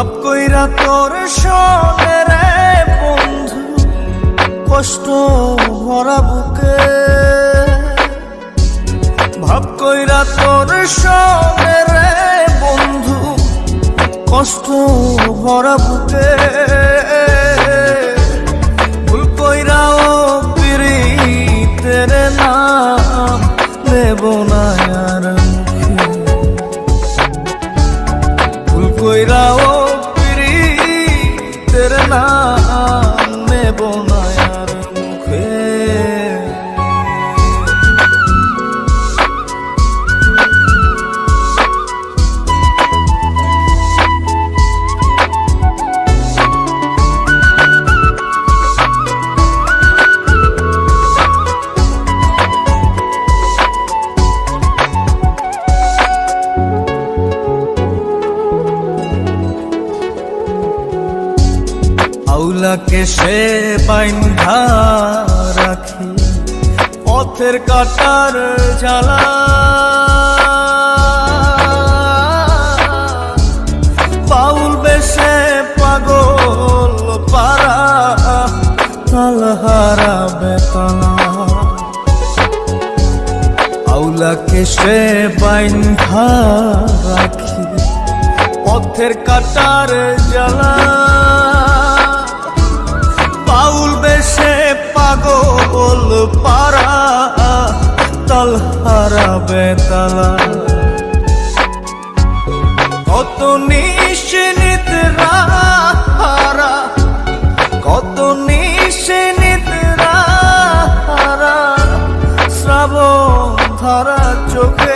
ভাব কইরা তোর সনে রে বন্ধু, কষ্ট ভরা বুকে। ভাব কইরা তোর রে বন্ধু, কষ্ট ভরা বুকে। আউলাকে সে বাইন্ধা রাখি, পথের কাটার জ্বালা। বাউল বেশে পাগল পারা তালহারা বেতলা আউলাকে সে বাইন্ধা রাখি, পথের কাটার জ্বালা। বেশে পাগল পারা তলহারা বেতালা কত নিশ্চিত রাহারা কত নিশ্চিত রাহারা শ্রাবণ ধারা চোখে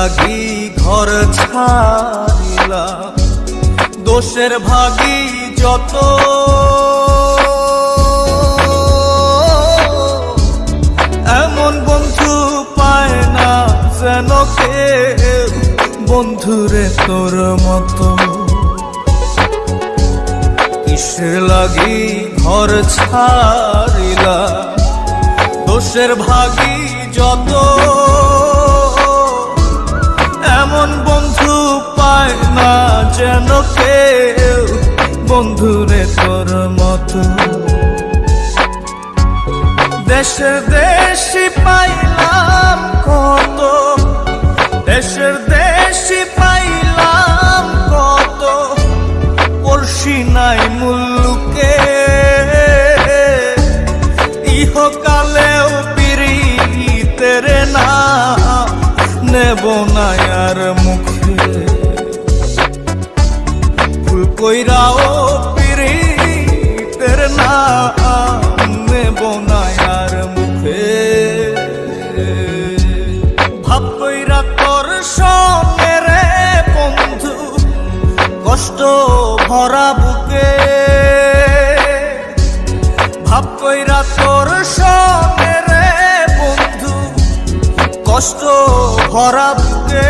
লাগি ঘর ছাড়িলা। দোষের ভাগি যত। এমন বন্ধু পায় না যেন কে বন্ধুরে তোর মতো। কিসের লাগি ঘর ছাড়িলা? দোষের ভাগি যত। এমন বন্ধু পায় না যেন কেউ। বন্ধুরে তোর মতো। দেশে দেশি পাইলাম ভরা বুকে। ভাব কইরা তোর সঙ্গে বন্ধু কষ্ট ভরা বুকে।